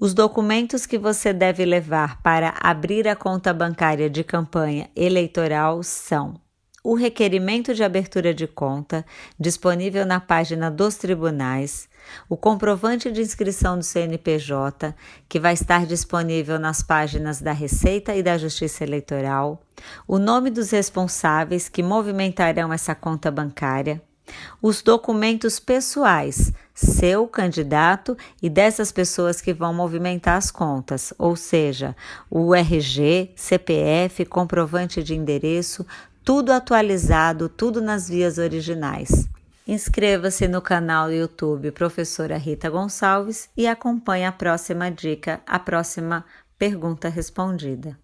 Os documentos que você deve levar para abrir a conta bancária de campanha eleitoral são o requerimento de abertura de conta, disponível na página dos tribunais, o comprovante de inscrição do CNPJ, que vai estar disponível nas páginas da Receita e da Justiça Eleitoral, o nome dos responsáveis que movimentarão essa conta bancária, os documentos pessoais, seu candidato e dessas pessoas que vão movimentar as contas, ou seja, o RG, CPF, comprovante de endereço, tudo atualizado, tudo nas vias originais. Inscreva-se no canal YouTube Professora Rita Gonçalves e acompanhe a próxima dica, a próxima pergunta respondida.